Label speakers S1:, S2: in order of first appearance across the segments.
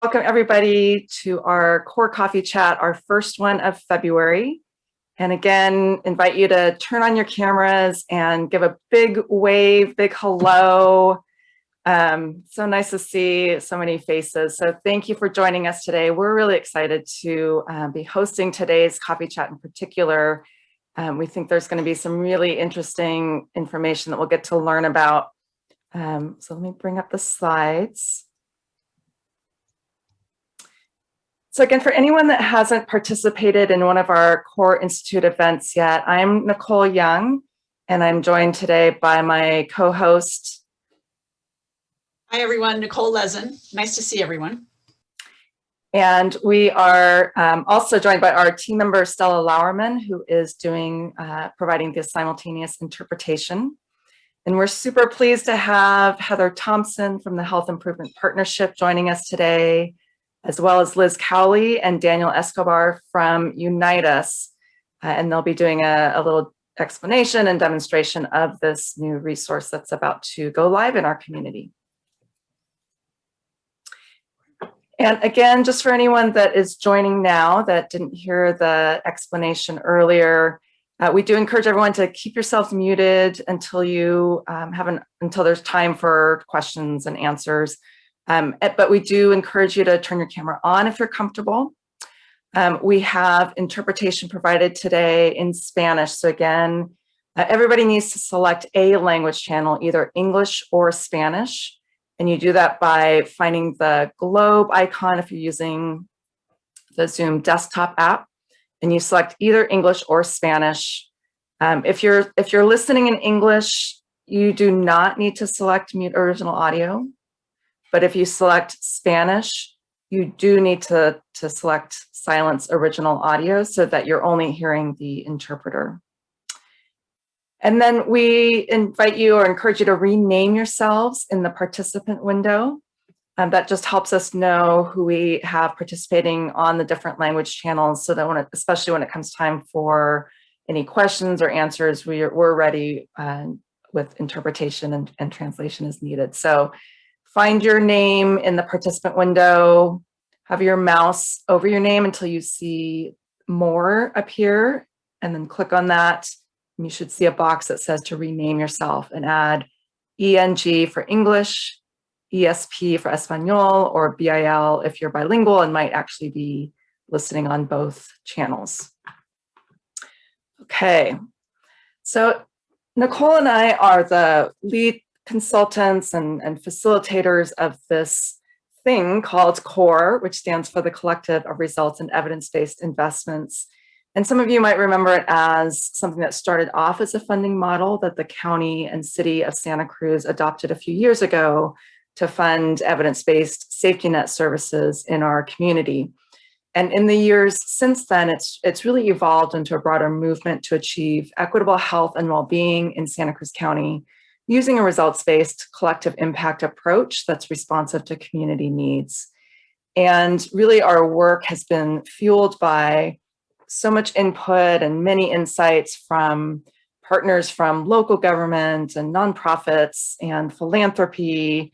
S1: Welcome everybody to our core coffee chat, our first one of February. And again, invite you to turn on your cameras and give a big wave, big hello. Um, so nice to see so many faces. So thank you for joining us today. We're really excited to uh, be hosting today's coffee chat in particular. Um, we think there's going to be some really interesting information that we'll get to learn about. Um, so let me bring up the slides. So again, for anyone that hasn't participated in one of our core institute events yet, I'm Nicole Young, and I'm joined today by my co-host.
S2: Hi, everyone. Nicole Lezen. Nice to see everyone.
S1: And we are um, also joined by our team member, Stella Lauerman, who is doing, uh, providing the simultaneous interpretation. And we're super pleased to have Heather Thompson from the Health Improvement Partnership joining us today, as well as Liz Cowley and Daniel Escobar from Unite Us. Uh, and they'll be doing a, a, little explanation and demonstration of this new resource that's about to go live in our community. And again, just for anyone that is joining now that didn't hear the explanation earlier, uh, we do encourage everyone to keep yourselves muted until you um, have an, until there's time for questions and answers. Um, eh, but we do encourage you to turn your camera on if you're comfortable. Um, we have interpretation provided today in Spanish. So again, uh, everybody needs to select a language channel, either English or Spanish. And you do that by finding the globe icon if you're using the Zoom desktop app and you select either English or Spanish. Um, if you're if you're listening in English, you do not need to select mute original audio. But if you select Spanish, you do need to, to select silence original audio so that you're only hearing the interpreter. And then we invite you or encourage you to rename yourselves in the participant window. That just helps us know who we have participating on the different language channels so that when it, especially when it comes time for any questions or answers, we are, we're ready uh, with interpretation and, and translation as needed. So Find your name in the participant window, have your mouse over your name until you see more appear, and then click on that. You should see a box that says to rename yourself and add ENG for English, ESP for Espanol, or BIL if you're bilingual and might actually be listening on both channels. Okay, so Nicole and I are the lead consultants and, and facilitators of this thing called CORE, which stands for the Collective of Results and Evidence-Based Investments. And some of you might remember it as something that started off as a funding model that the county and city of Santa Cruz adopted a few years ago to fund evidence-based safety net services in our community. And in the years since then, it's, it's really evolved into a broader movement to achieve equitable health and well-being in Santa Cruz County using a results-based collective impact approach that's responsive to community needs. And really our work has been fueled by so much input and many insights from partners from local government and nonprofits and philanthropy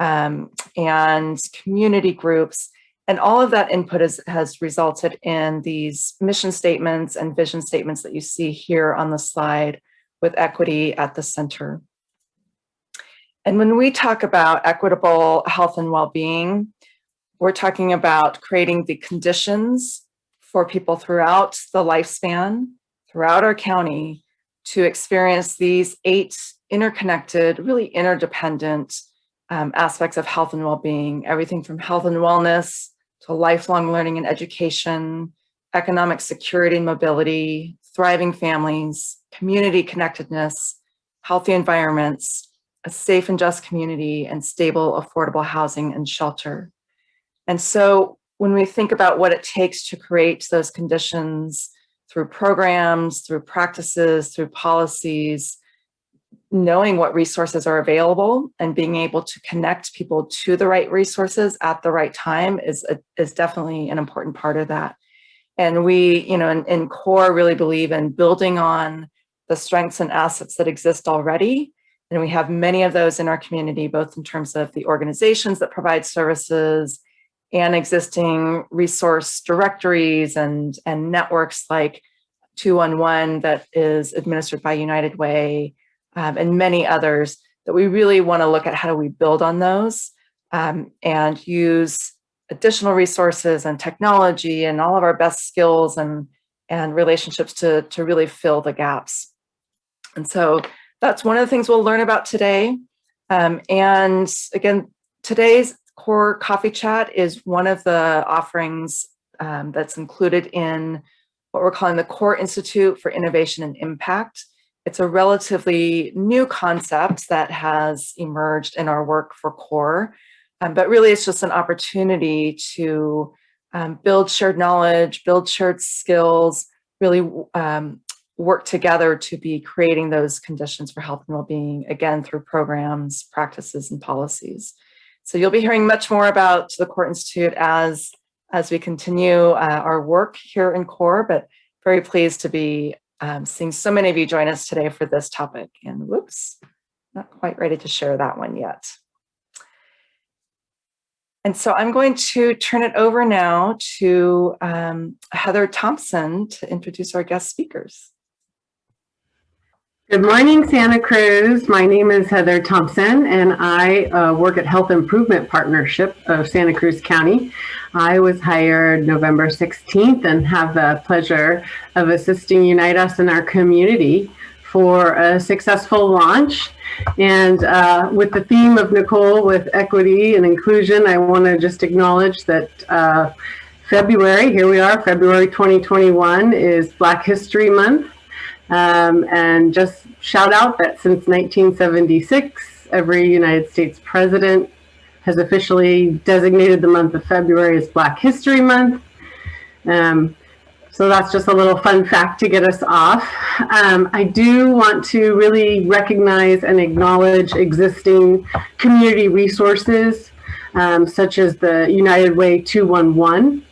S1: um, and community groups. And all of that input is, has resulted in these mission statements and vision statements that you see here on the slide with equity at the center. And when we talk about equitable health and well-being, we're talking about creating the conditions for people throughout the lifespan, throughout our county, to experience these eight interconnected, really interdependent um, aspects of health and well-being, everything from health and wellness to lifelong learning and education, economic security and mobility, thriving families, community connectedness, healthy environments, a safe and just community and stable, affordable housing and shelter. And so when we think about what it takes to create those conditions through programs, through practices, through policies, knowing what resources are available and being able to connect people to the right resources at the right time is, a, is definitely an important part of that. And we, you know, in, in CORE really believe in building on the strengths and assets that exist already and we have many of those in our community, both in terms of the organizations that provide services and existing resource directories and, and networks like 211 that is administered by United Way um, and many others that we really want to look at how do we build on those um, and use additional resources and technology and all of our best skills and, and relationships to, to really fill the gaps. And so that's one of the things we'll learn about today. Um, and again, today's core coffee chat is one of the offerings um, that's included in what we're calling the Core Institute for Innovation and Impact. It's a relatively new concept that has emerged in our work for CORE, um, but really it's just an opportunity to um, build shared knowledge, build shared skills, really um, work together to be creating those conditions for health and well-being, again, through programs, practices, and policies. So you'll be hearing much more about the CORE Institute as, as we continue uh, our work here in CORE, but very pleased to be um, seeing so many of you join us today for this topic. And whoops, not quite ready to share that one yet. And so I'm going to turn it over now to um, Heather Thompson to introduce our guest speakers.
S3: Good morning, Santa Cruz. My name is Heather Thompson, and I uh, work at Health Improvement Partnership of Santa Cruz County. I was hired November 16th and have the pleasure of assisting Unite Us in our community for a successful launch. And uh, with the theme of Nicole with equity and inclusion, I want to just acknowledge that uh, February, here we are, February 2021 is Black History Month. Um, and just shout out that since 1976, every United States president has officially designated the month of February as Black History Month. Um, so that's just a little fun fact to get us off. Um, I do want to really recognize and acknowledge existing community resources, um, such as the United Way 211.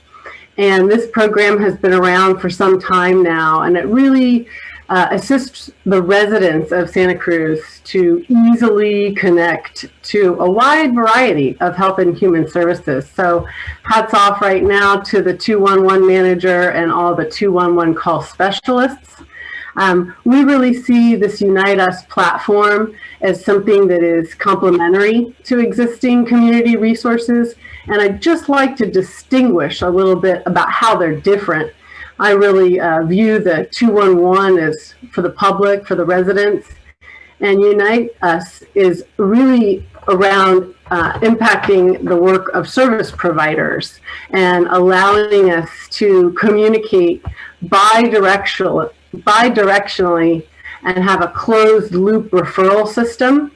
S3: And this program has been around for some time now, and it really uh, assists the residents of Santa Cruz to easily connect to a wide variety of health and human services. So hats off right now to the 211 manager and all the 211 call specialists. Um, we really see this Unite Us platform as something that is complementary to existing community resources. And I'd just like to distinguish a little bit about how they're different I really uh, view the 211 as for the public, for the residents, and Unite Us is really around uh, impacting the work of service providers and allowing us to communicate bi-directional, bi-directionally and have a closed loop referral system.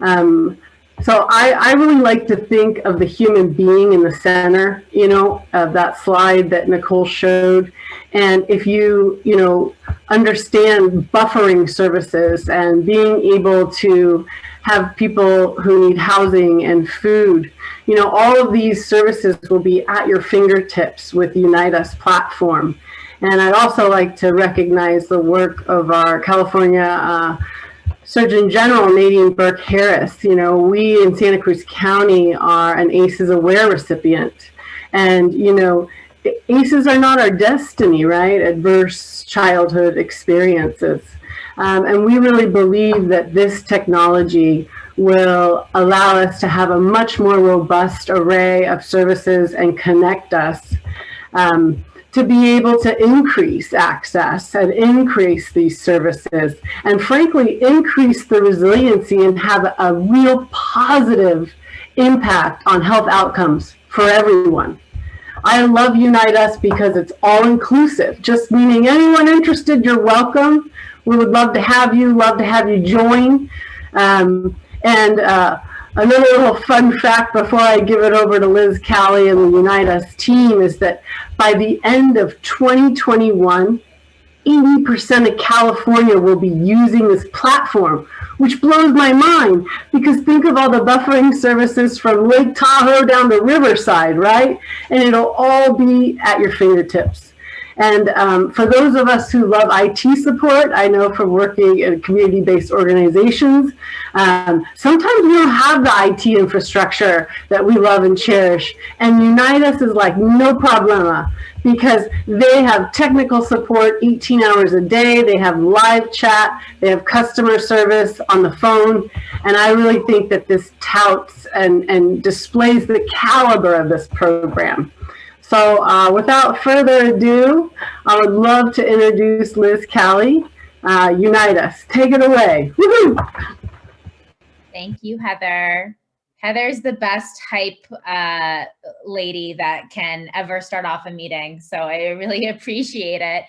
S3: Um, so I, I really like to think of the human being in the center, you know, of that slide that Nicole showed. And if you, you know, understand buffering services and being able to have people who need housing and food, you know, all of these services will be at your fingertips with the Unite Us platform. And I'd also like to recognize the work of our California uh, Surgeon General Nadine Burke Harris, you know, we in Santa Cruz County are an ACEs Aware recipient. And, you know, ACEs are not our destiny, right? Adverse childhood experiences. Um, and we really believe that this technology will allow us to have a much more robust array of services and connect us um, to be able to increase access and increase these services and frankly increase the resiliency and have a real positive impact on health outcomes for everyone. I love Unite Us because it's all inclusive, just meaning anyone interested, you're welcome. We would love to have you, love to have you join. Um, and uh, Another little fun fact before I give it over to Liz Callie and the Unite Us team is that by the end of 2021, 80% of California will be using this platform, which blows my mind because think of all the buffering services from Lake Tahoe down to Riverside, right? And it'll all be at your fingertips. And um, for those of us who love IT support, I know from working in community-based organizations, um, sometimes we don't have the IT infrastructure that we love and cherish. And Unite Us is like no problema because they have technical support 18 hours a day. They have live chat. They have customer service on the phone. And I really think that this touts and, and displays the caliber of this program. So uh, without further ado, I would love to introduce Liz Callie, uh, Unite Us. Take it away.
S4: Thank you, Heather. Heather's the best hype uh, lady that can ever start off a meeting. So I really appreciate it.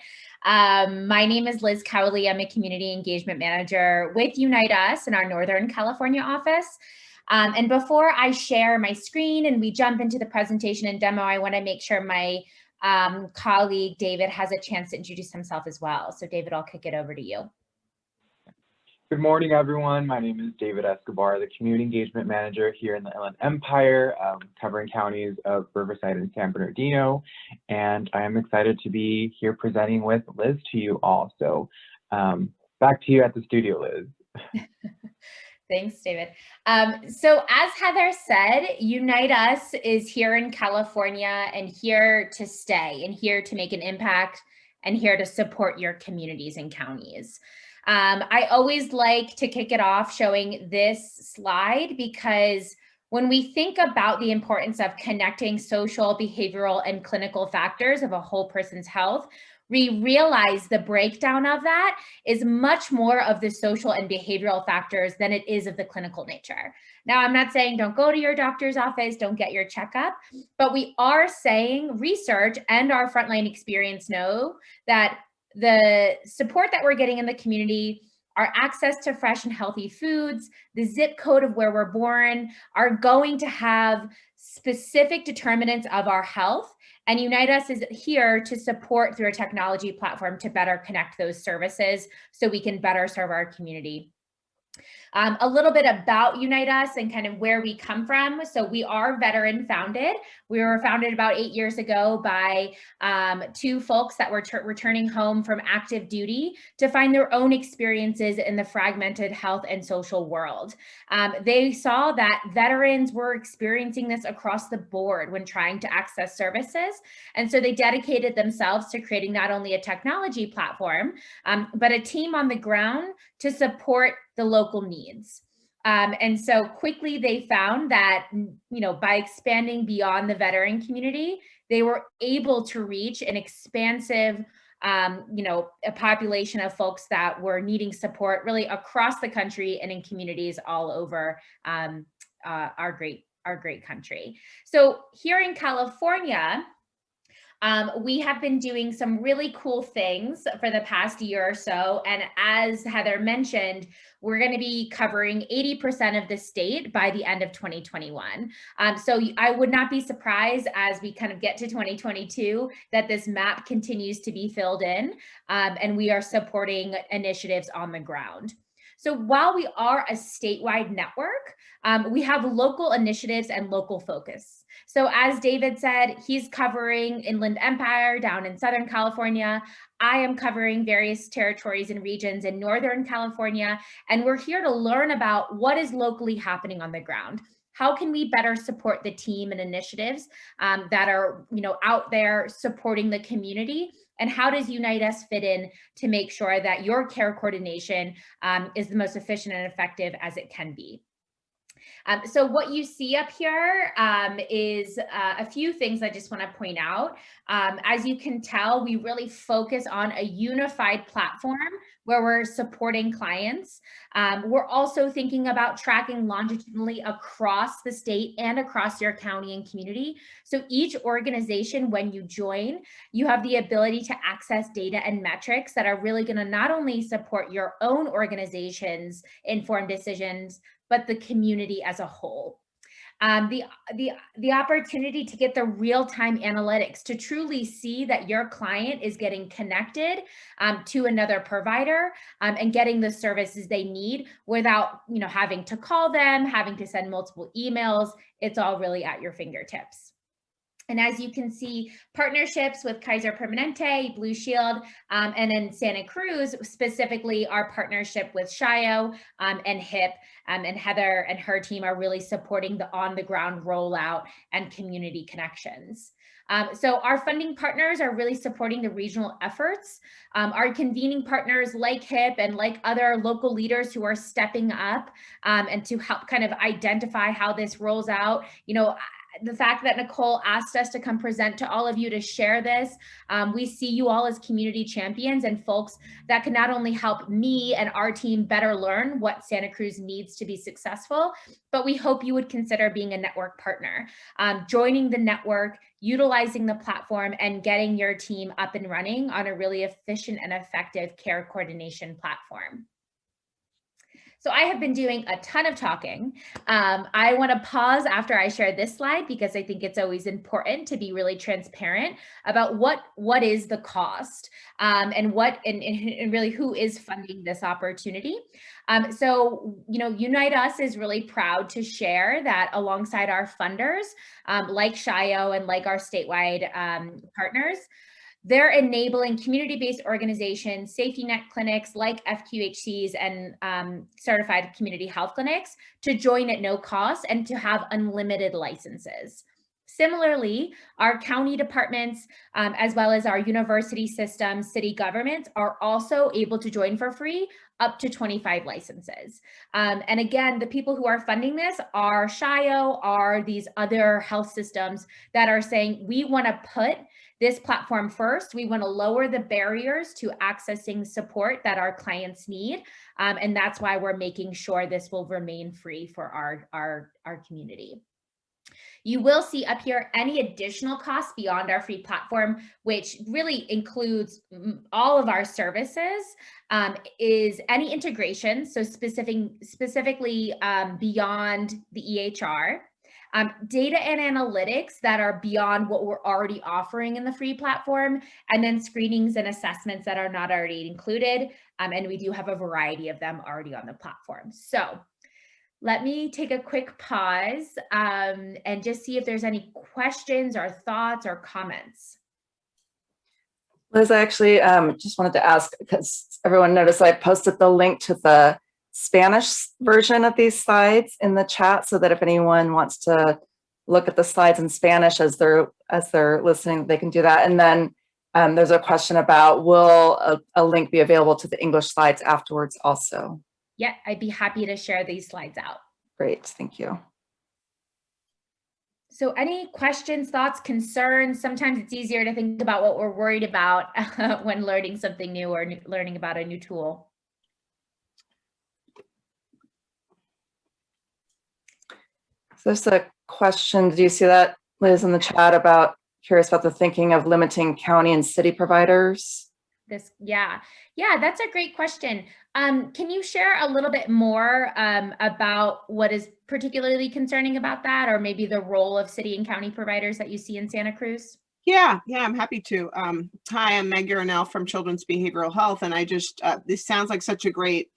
S4: Um, my name is Liz Cowley. I'm a community engagement manager with Unite Us in our Northern California office. Um, and before I share my screen and we jump into the presentation and demo, I wanna make sure my um, colleague David has a chance to introduce himself as well. So David, I'll kick it over to you.
S5: Good morning, everyone. My name is David Escobar, the Community Engagement Manager here in the Inland Empire, um, covering counties of Riverside and San Bernardino. And I am excited to be here presenting with Liz to you all. So um, back to you at the studio, Liz.
S4: Thanks, David. Um, so as Heather said, Unite Us is here in California and here to stay and here to make an impact and here to support your communities and counties. Um, I always like to kick it off showing this slide because when we think about the importance of connecting social, behavioral, and clinical factors of a whole person's health, we realize the breakdown of that is much more of the social and behavioral factors than it is of the clinical nature. Now, I'm not saying don't go to your doctor's office, don't get your checkup, but we are saying research and our frontline experience know that the support that we're getting in the community, our access to fresh and healthy foods, the zip code of where we're born are going to have specific determinants of our health. And Unite Us is here to support through a technology platform to better connect those services so we can better serve our community. Um, a little bit about Unite Us and kind of where we come from. So we are veteran founded. We were founded about eight years ago by um, two folks that were returning home from active duty to find their own experiences in the fragmented health and social world. Um, they saw that veterans were experiencing this across the board when trying to access services. And so they dedicated themselves to creating not only a technology platform, um, but a team on the ground to support the local needs. Um, and so quickly they found that, you know, by expanding beyond the veteran community, they were able to reach an expansive, um, you know, a population of folks that were needing support really across the country and in communities all over um, uh, our great our great country. So here in California, um, we have been doing some really cool things for the past year or so. And as Heather mentioned, we're going to be covering 80% of the state by the end of 2021. Um, so I would not be surprised as we kind of get to 2022 that this map continues to be filled in um, and we are supporting initiatives on the ground. So while we are a statewide network, um, we have local initiatives and local focus. So as David said, he's covering Inland Empire down in Southern California. I am covering various territories and regions in Northern California, and we're here to learn about what is locally happening on the ground. How can we better support the team and initiatives um, that are you know, out there supporting the community and how does Unite Us fit in to make sure that your care coordination um, is the most efficient and effective as it can be? Um, so what you see up here um, is uh, a few things I just want to point out. Um, as you can tell, we really focus on a unified platform where we're supporting clients. Um, we're also thinking about tracking longitudinally across the state and across your county and community. So each organization, when you join, you have the ability to access data and metrics that are really going to not only support your own organization's informed decisions, but the community as a whole. Um, the, the, the opportunity to get the real-time analytics to truly see that your client is getting connected um, to another provider um, and getting the services they need without you know, having to call them, having to send multiple emails. It's all really at your fingertips. And as you can see, partnerships with Kaiser Permanente, Blue Shield, um, and in Santa Cruz, specifically our partnership with Shio um, and HIP, um, and Heather and her team are really supporting the on-the-ground rollout and community connections. Um, so our funding partners are really supporting the regional efforts. Um, our convening partners like HIP and like other local leaders who are stepping up um, and to help kind of identify how this rolls out. You know, the fact that Nicole asked us to come present to all of you to share this. Um, we see you all as community champions and folks that can not only help me and our team better learn what Santa Cruz needs to be successful, but we hope you would consider being a network partner, um, joining the network, utilizing the platform and getting your team up and running on a really efficient and effective care coordination platform. So I have been doing a ton of talking. Um, I want to pause after I share this slide because I think it's always important to be really transparent about what what is the cost um, and what and, and, really who is funding this opportunity. Um, so, you know, Unite Us is really proud to share that alongside our funders um, like Shio and like our statewide um, partners, they're enabling community-based organizations, safety net clinics like FQHCs and um, certified community health clinics to join at no cost and to have unlimited licenses. Similarly, our county departments, um, as well as our university systems, city governments are also able to join for free up to 25 licenses. Um, and again, the people who are funding this are SHIO, are these other health systems that are saying, we wanna put this platform first. We want to lower the barriers to accessing support that our clients need. Um, and that's why we're making sure this will remain free for our, our, our community. You will see up here any additional costs beyond our free platform, which really includes all of our services, um, is any integration, so specific, specifically um, beyond the EHR, um, data and analytics that are beyond what we're already offering in the free platform, and then screenings and assessments that are not already included. Um, and we do have a variety of them already on the platform. So let me take a quick pause um, and just see if there's any questions or thoughts or comments.
S1: Liz, I actually um, just wanted to ask because everyone noticed I posted the link to the Spanish version of these slides in the chat so that if anyone wants to look at the slides in Spanish as they're as they're listening, they can do that. And then um, there's a question about will a, a, link be available to the English slides afterwards also?
S4: Yeah, I'd be happy to share these slides out.
S1: Great, thank you.
S4: So any questions, thoughts, concerns? Sometimes it's easier to think about what we're worried about when learning something new or learning about a new tool.
S1: There's a question. do you see that, Liz, in the chat about curious about the thinking of limiting county and city providers?
S4: This, yeah, yeah, that's a great question. Um, can you share a little bit more um, about what is particularly concerning about that, or maybe the role of city and county providers that you see in Santa Cruz?
S6: Yeah, yeah, I'm happy to. Um, hi, I'm Meg Urinel from Children's Behavioral Health, and I just, uh, this sounds like such a great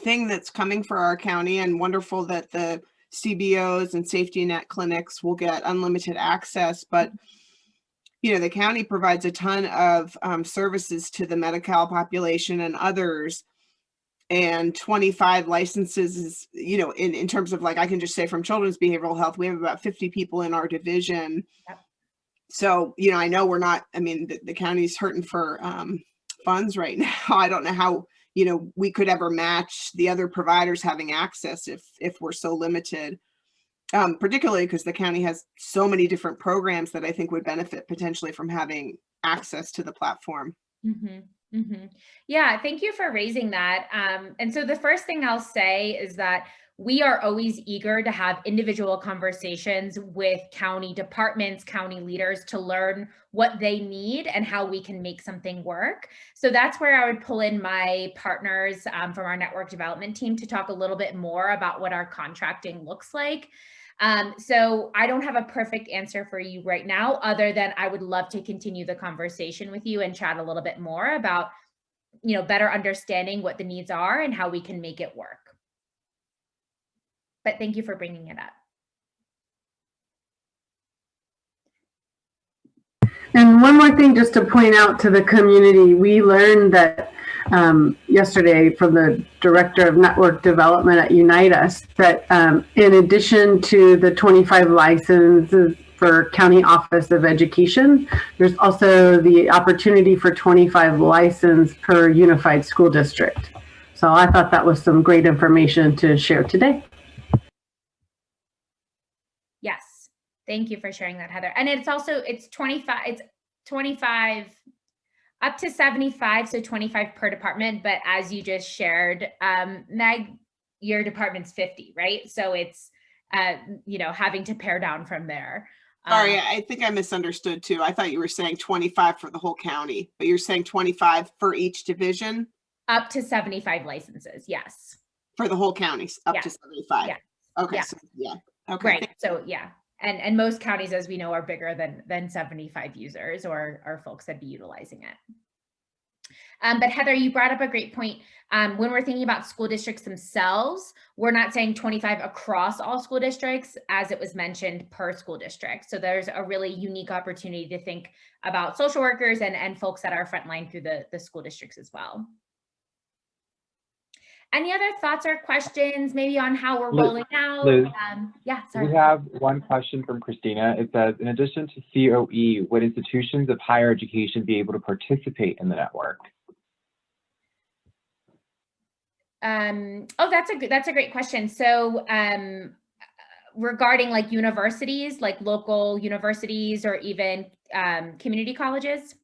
S6: thing that's coming for our county and wonderful that the CBOs and safety net clinics will get unlimited access, but you know, the county provides a ton of um, services to the Medi-Cal population and others. And 25 licenses is, you know, in, in terms of like, I can just say from children's behavioral health, we have about 50 people in our division. Yep. So, you know, I know we're not, I mean, the, the county's hurting for um, funds right now. I don't know how you know, we could ever match the other providers having access if, if we're so limited. Um, particularly because the county has so many different programs that I think would benefit potentially from having access to the platform.
S4: Mm -hmm. Mm -hmm. Yeah, thank you for raising that. Um, and so the first thing I'll say is that we are always eager to have individual conversations with county departments, county leaders to learn what they need and how we can make something work. So that's where I would pull in my partners um, from our network development team to talk a little bit more about what our contracting looks like. Um, so I don't have a perfect answer for you right now, other than I would love to continue the conversation with you and chat a little bit more about, you know, better understanding what the needs are and how we can make it work but thank you for bringing it up.
S3: And one more thing, just to point out to the community, we learned that um, yesterday from the Director of Network Development at Unite Us that um, in addition to the 25 licenses for County Office of Education, there's also the opportunity for 25 license per unified school district. So I thought that was some great information to share today.
S4: Yes, thank you for sharing that, Heather. And it's also, it's 25, it's 25, up to 75, so 25 per department. But as you just shared, um, Meg, your department's 50, right? So it's, uh, you know, having to pare down from there.
S6: Sorry,
S4: Um,
S6: I think I misunderstood too. I thought you were saying 25 for the whole county, but you're saying 25 for each division
S4: Up to 75 licenses, yes.
S6: for the whole county, up to 75.
S4: Yeah.
S6: Okay,
S4: Yeah.
S6: so, yeah, okay.
S4: Right, so yeah. And, and most counties, as we know, are bigger than, than 75 users or, or folks that be utilizing it. Um, but Heather, you brought up a great point. Um, when we're thinking about school districts themselves, we're not saying 25 across all school districts, as it was mentioned per school district. So there's a really unique opportunity to think about social workers and, and folks that are frontline through the, the school districts as well. Any other thoughts or questions, maybe on how we're
S5: Liz-
S4: rolling out?
S5: Liz,
S4: Um, yeah, sorry.
S5: We have one question from Christina. It says, in addition to COE, would institutions of higher education be able to participate in the network?
S4: Um, oh, that's a good, that's a great question. So, um, regarding like universities, like local universities or even, um, community colleges?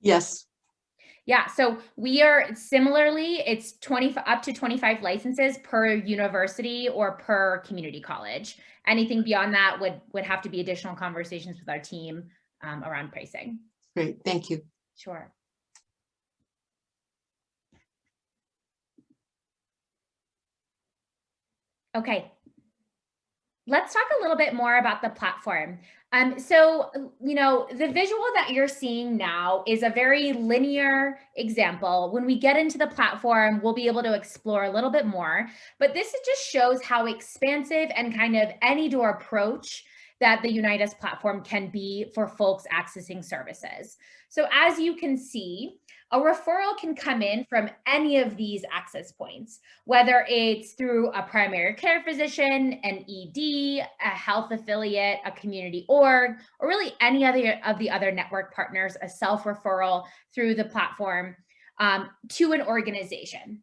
S2: Yes.
S4: Yeah, so we are similarly, it's 20, up to 25 licenses per university or per community college. Anything beyond that would, would have to be additional conversations with our team, um, around pricing.
S2: Great, thank you.
S4: Sure. Okay. Let's talk a little bit more about the platform. Um, so, you know, the visual that you're seeing now is a very linear example. When we get into the platform, we'll be able to explore a little bit more, but this just shows how expansive and kind of any door approach that the Unite Us platform can be for folks accessing services. So as you can see, a referral can come in from any of these access points, whether it's through a primary care physician, an ED, a health affiliate, a community org, or really any other of the other network partners, a self-referral through the platform um, to an organization.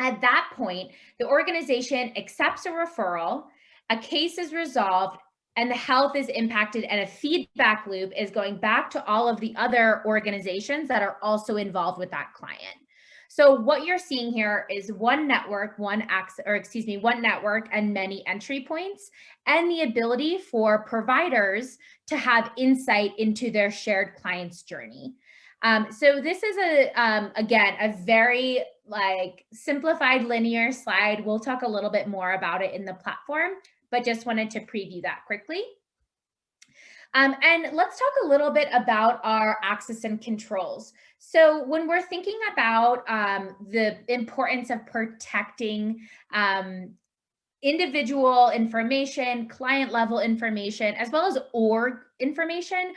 S4: At that point, the organization accepts a referral, a case is resolved, and the health is impacted and a feedback loop is going back to all of the other organizations that are also involved with that client. So what you're seeing here is one network, one access, or excuse me, one network and many entry points, and the ability for providers to have insight into their shared client's journey. Um, so this is a, um, again, a very like simplified linear slide. We'll talk a little bit more about it in the platform, but just wanted to preview that quickly. Um, and let's talk a little bit about our access and controls. So when we're thinking about um, the importance of protecting um, individual information, client level information, as well as org information,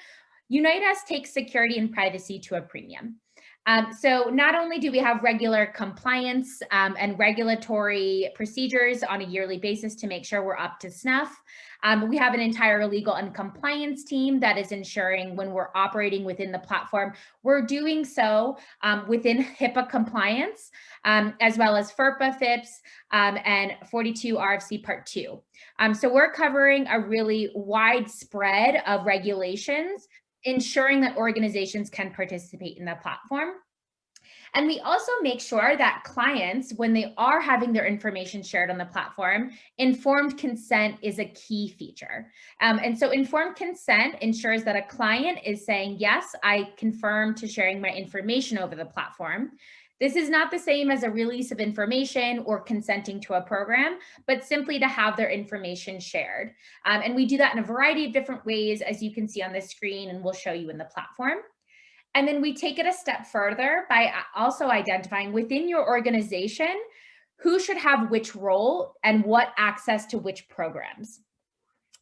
S4: Unite Us takes security and privacy to a premium. Um, so not only do we have regular compliance um, and regulatory procedures on a yearly basis to make sure we're up to snuff, um, we have an entire legal and compliance team that is ensuring when we're operating within the platform, we're doing so um, within HIPAA compliance, um, as well as FERPA, FIPS, um, and 42 RFC Part 2. Um, so we're covering a really wide spread of regulations ensuring that organizations can participate in the platform. And we also make sure that clients, when they are having their information shared on the platform, informed consent is a key feature. Um, and so informed consent ensures that a client is saying, yes, I confirm to sharing my information over the platform. This is not the same as a release of information or consenting to a program, but simply to have their information shared. Um, and we do that in a variety of different ways, as you can see on the screen, and we'll show you in the platform. And then we take it a step further by also identifying within your organization who should have which role and what access to which programs.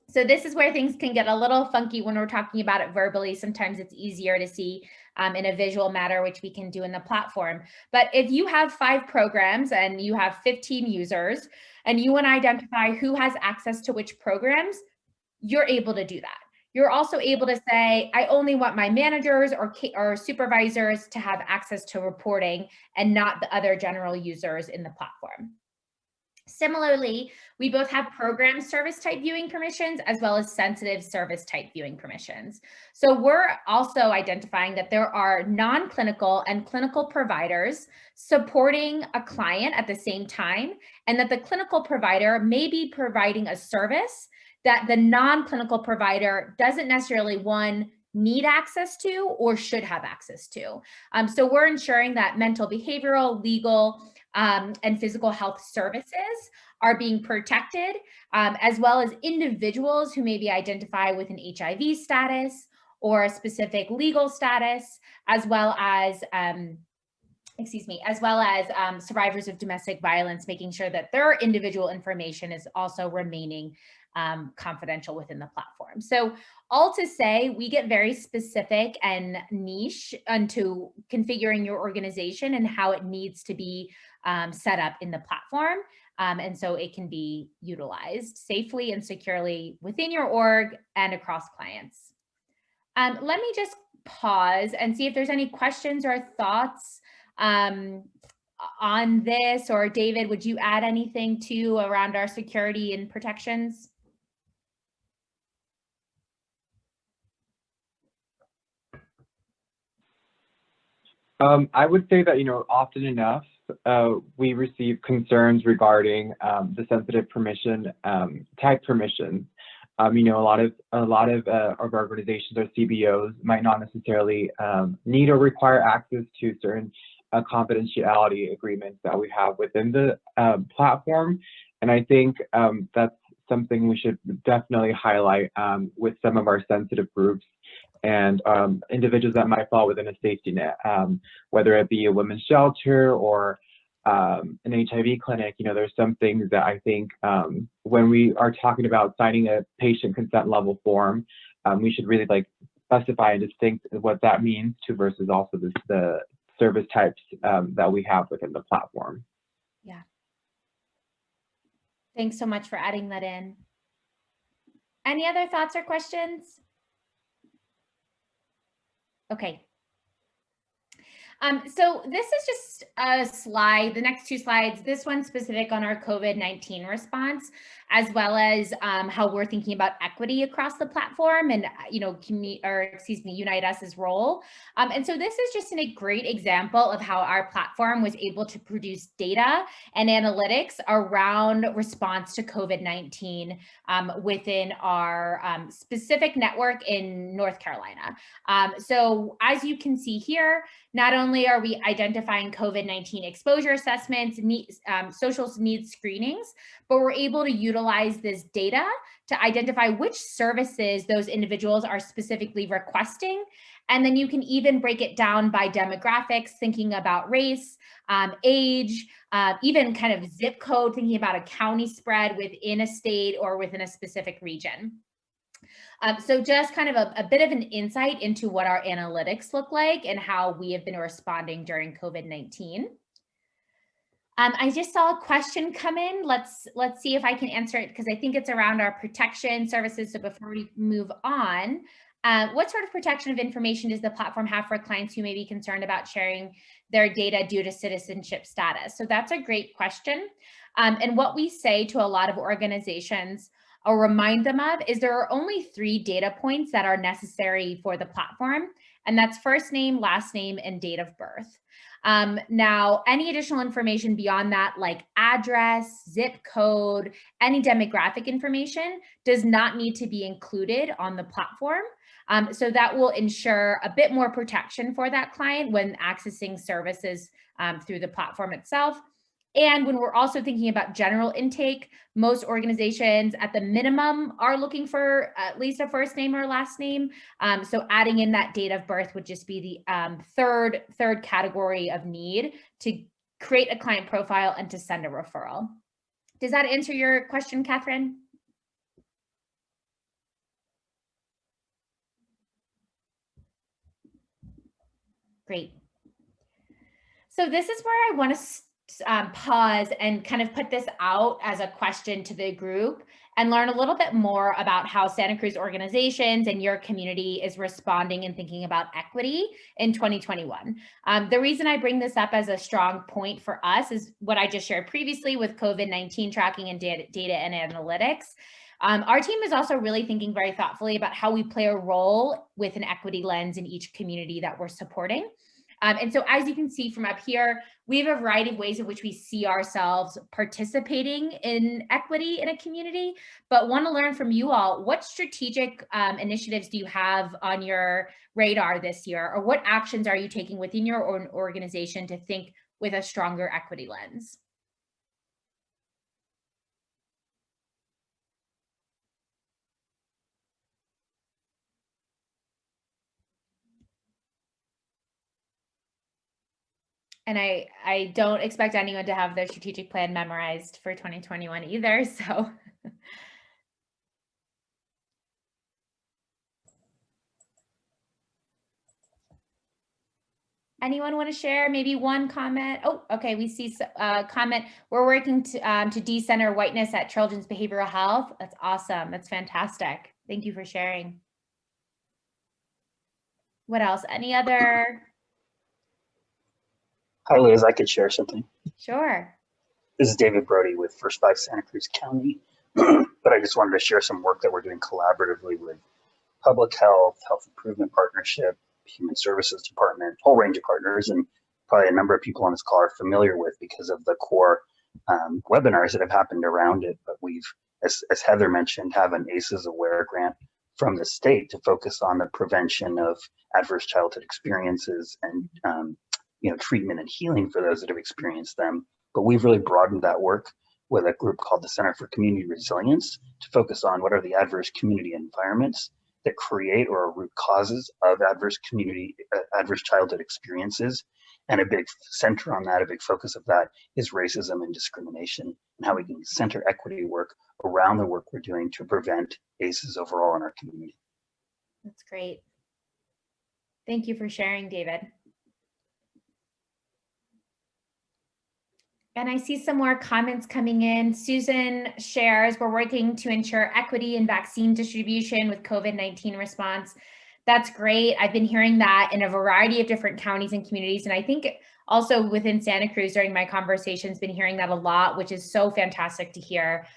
S4: So this is where things can get a little funky when we're talking about it verbally. Sometimes it's easier to see um, in a visual matter, which we can do in the platform. But if you have five programs and you have 15 users and you want to identify who has access to which programs, you're able to do that. You're also able to say, I only want my managers or, or supervisors to have access to reporting and not the other general users in the platform. Similarly, we both have program service type viewing permissions as well as sensitive service type viewing permissions. So we're also identifying that there are non-clinical and clinical providers supporting a client at the same time, and that the clinical provider may be providing a service that the non-clinical provider doesn't necessarily one need access to or should have access to. Um, so we're ensuring that mental behavioral, legal, um, and physical health services are being protected, um, as well as individuals who maybe identify with an HIV status or a specific legal status, as well as um, excuse me, as well as um, survivors of domestic violence, making sure that their individual information is also remaining um, confidential within the platform. So all to say, we get very specific and niche into configuring your organization and how it needs to be um, set up in the platform. Um, and so it can be utilized safely and securely within your org and across clients. Um, let me just pause and see if there's any questions or thoughts um, on this or David, would you add anything to around our security and protections?
S5: Um, I would say that, you know, often enough, uh, we receive concerns regarding um, the sensitive permission um, type permissions. Um, you know, a lot of a lot of, uh, of organizations or CBOs might not necessarily um, need or require access to certain uh, confidentiality agreements that we have within the um, platform, and I think that's something we should definitely highlight with some of our sensitive groups and um, individuals that might fall within a safety net, um, whether it be a women's shelter or um, an HIV clinic, you know, there's some things that I think um, when we are talking about signing a patient consent level form, um, we should really like specify and distinct what that means to versus also the service types um, that we have within the platform.
S4: Yeah. Thanks so much for adding that in. Any other thoughts or questions? Okay. Um, so this is just a slide, the next two slides, this one specific on our COVID-19 response as well as um, how we're thinking about equity across the platform and, you know, or excuse me, Unite Us's role. Um, and so this is just a great example of how our platform was able to produce data and analytics around response to COVID-19 um, within our um, specific network in North Carolina. Um, so as you can see here, not only are we identifying COVID-19 exposure assessments, need, um, social needs screenings, but we're able to utilize this data to identify which services those individuals are specifically requesting. And then you can even break it down by demographics, thinking about race, um, age, uh, even kind of zip code, thinking about a county spread within a state or within a specific region. Um, so just kind of a, a, bit of an insight into what our analytics look like and how we have been responding during COVID-19. Um, I just saw a question come in. Let's let's see if I can answer it because I think it's around our protection services. So before we move on, uh, what sort of protection of information does the platform have for clients who may be concerned about sharing their data due to citizenship status? So that's a great question. Um, and what we say to a lot of organizations or remind them of is there are only three data points that are necessary for the platform. And that's first name, last name, and date of birth. Um, now, any additional information beyond that, like address, zip code, any demographic information does not need to be included on the platform. Um, so that will ensure a bit more protection for that client when accessing services um, through the platform itself. And when we're also thinking about general intake, most organizations at the minimum are looking for at least a first name or last name. Um, so adding in that date of birth would just be the um, third, third category of need to create a client profile and to send a referral. Does that answer your question, Catherine? Great. So this is where I want to um, pause and kind of put this out as a question to the group and learn a little bit more about how Santa Cruz organizations and your community is responding and thinking about equity in 2021. Um, the reason I bring this up as a strong point for us is what I just shared previously with COVID-19 tracking and data, data and analytics. Um, our team is also really thinking very thoughtfully about how we play a role with an equity lens in each community that we're supporting. Um, and so as you can see from up here, we have a variety of ways in which we see ourselves participating in equity in a community, but want to learn from you all, what strategic um, initiatives do you have on your radar this year, or what actions are you taking within your own organization to think with a stronger equity lens? And I, I don't expect anyone to have their strategic plan memorized for 2021 either, so. Anyone want to share maybe one comment? Oh, okay, we see a uh, comment. We're working to, um, to decenter whiteness at Children's Behavioral Health. That's awesome. That's fantastic. Thank you for sharing. What else? Any other
S7: Hi, Liz. I could share something.
S4: Sure.
S7: This is David Brody with First Five Santa Cruz County. but I just wanted to share some work that we're doing collaboratively with public health, health improvement partnership, human services department, whole range of partners, and probably a number of people on this call are familiar with because of the core um, webinars that have happened around it. But we've, as, as Heather mentioned, have an ACEs Aware grant from the state to focus on the prevention of adverse childhood experiences and um, you know, treatment and healing for those that have experienced them. But we've really broadened that work with a group called the Center for Community Resilience to focus on what are the adverse community environments that create or are root causes of adverse community, uh, adverse childhood experiences. And a big center on that, a big focus of that is racism and discrimination and how we can center equity work around the work we're doing to prevent ACEs overall in our community.
S4: That's great. Thank you for sharing, David. And I see some more comments coming in. Susan shares, we're working to ensure equity in vaccine distribution with COVID-19 response. That's great. I've been hearing that in a variety of different counties and communities. And I think also within Santa Cruz during my conversations, been hearing that a lot, which is so fantastic to hear.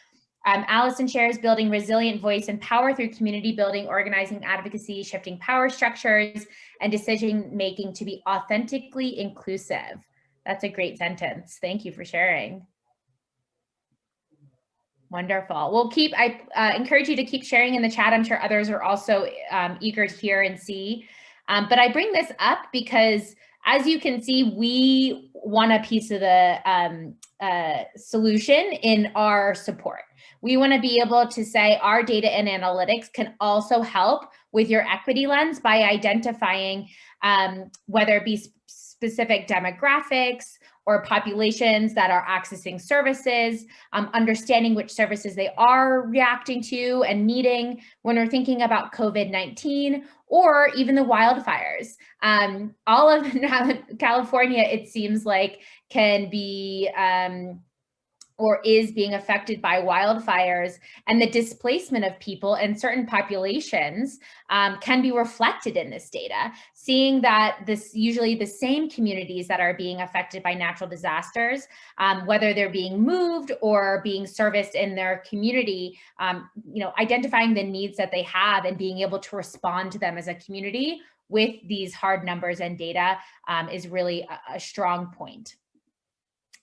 S4: Um, Allison shares building resilient voice and power through community building, organizing advocacy, shifting power structures, and decision making to be authentically inclusive. That's a great sentence. Thank you for sharing. Wonderful. We'll keep, I uh, encourage you to keep sharing in the chat. I'm sure others are also um, eager to hear and see. Um, but I bring this up because as you can see, we want a piece of the um, uh, solution in our support. We want to be able to say our data and analytics can also help with your equity lens by identifying um, whether it be specific demographics or populations that are accessing services, um, understanding which services they are reacting to and needing when we're thinking about COVID-19 or even the wildfires. Um, all of California, it seems like, can be um, or is being affected by wildfires and the displacement of people and certain populations um, can be reflected in this data, seeing that this usually the same communities that are being affected by natural disasters, um, whether they're being moved or being serviced in their community, um, you know, identifying the needs that they have and being able to respond to them as a community with these hard numbers and data um, is really a, a strong point.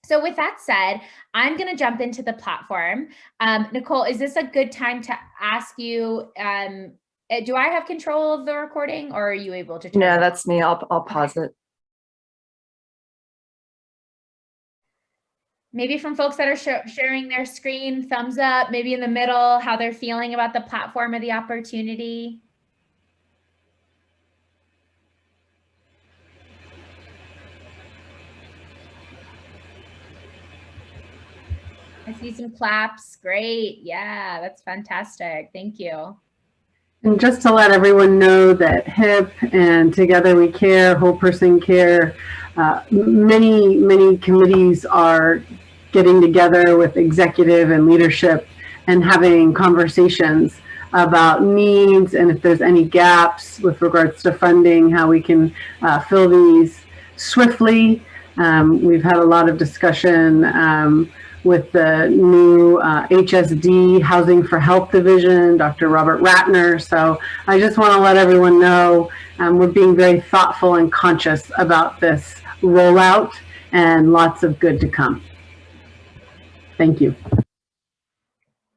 S4: So with that said, I'm going to jump into the platform. Um, Nicole, is this a good time to ask you, um, eh, do I have control of the recording or are you able to?
S1: No, that's me. I'll, I'll pause it.
S4: Maybe from folks that are sh sharing their screen, thumbs up, maybe in the middle, how they're feeling about the platform or the opportunity. I see some claps. Great. Yeah, that's fantastic. Thank you.
S3: And just to let everyone know that HIP and Together We Care, Whole Person Care, uh, many, many committees are getting together with executive and leadership and having conversations about needs and if there's any gaps with regards to funding, how we can uh, fill these swiftly. Um, we've had a lot of discussion um, with the new uh, HSD Housing for Health Division, Dr. Robert Ratner. So I just want to let everyone know um, we're being very thoughtful and conscious about this rollout and lots of good to come. Thank you.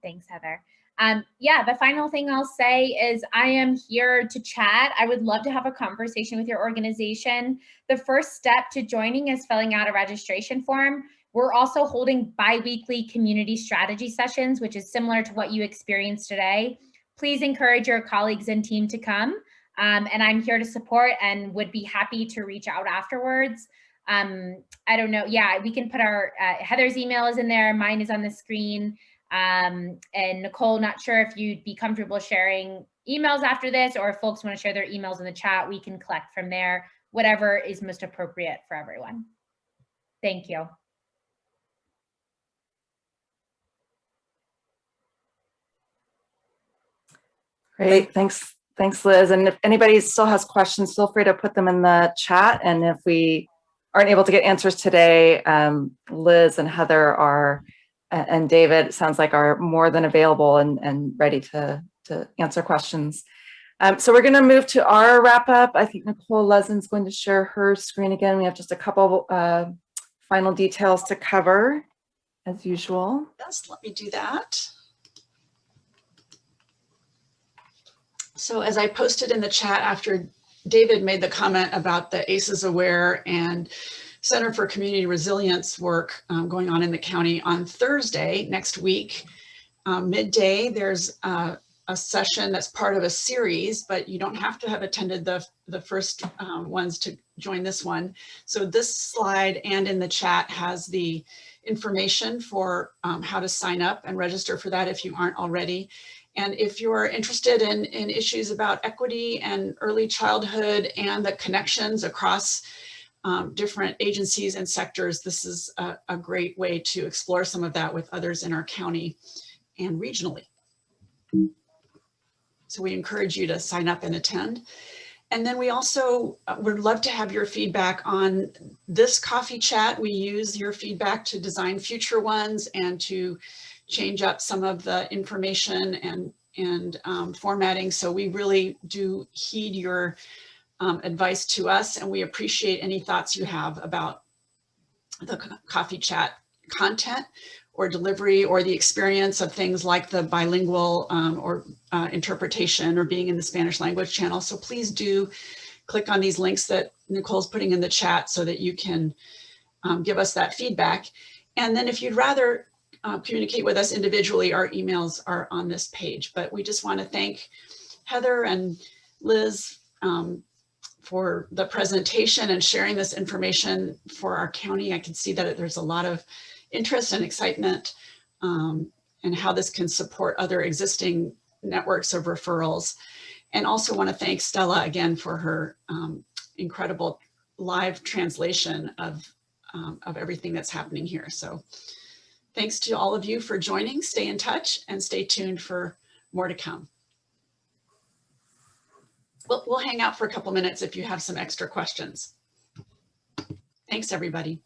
S4: Thanks, Heather. Um, yeah, the final thing I'll say is I am here to chat. I would love to have a conversation with your organization. The first step to joining is filling out a registration form. We're also holding bi-weekly community strategy sessions, which is similar to what you experienced today. Please encourage your colleagues and team to come. Um, and I'm here to support and would be happy to reach out afterwards. Um, I don't know. Yeah, we can put our, uh, Heather's email is in there. Mine is on the screen. Um, and Nicole, not sure if you'd be comfortable sharing emails after this or if folks want to share their emails in the chat, we can collect from there, whatever is most appropriate for everyone. Thank you.
S1: Great, thanks, thanks Liz. And if anybody still has questions, feel free to put them in the chat. And if we aren't able to get answers today, um, Liz and Heather are, and David sounds like are more than available and, and ready to, to answer questions. Um, so we're going to move to our wrap up. I think Nicole Lezin's going to share her screen again. We have just a couple uh, final details to cover as usual.
S2: Yes, let me do that. So as I posted in the chat after David made the comment about the ACEs Aware and Center for Community Resilience work um, going on in the county on Thursday next week, um, midday, there's a session that's part of a series, but you don't have to have attended the, the first um, ones to join this one. So this slide and in the chat has the information for um, how to sign up and register for that if you aren't already. And if you're interested in, in issues about equity and early childhood and the connections across um, different agencies and sectors, this is a, a great way to explore some of that with others in our county and regionally. So we encourage you to sign up and attend. And then we also uh, would love to have your feedback on this coffee chat. We use your feedback to design future ones and to change up some of the information and, and um, formatting. So we really do heed your um, advice to us and we appreciate any thoughts you have about the coffee chat content or delivery or the experience of things like the bilingual um, or uh, interpretation or being in the Spanish language channel. So please do click on these links that Nicole's putting in the chat so that you can um, give us that feedback. And then if you'd rather uh, communicate with us individually, our emails are on this page. But we just want to thank Heather and Liz um, for the presentation and sharing this information for our county. I can see that there's a lot of interest and excitement um, and how this can support other existing networks of referrals. And also want to thank Stella again for her um, incredible live translation of, um, of everything that's happening here. So Thanks to all of you for joining. Stay in touch and stay tuned for more to come. We'll, we'll hang out for a couple minutes if you have some extra questions. Thanks, everybody.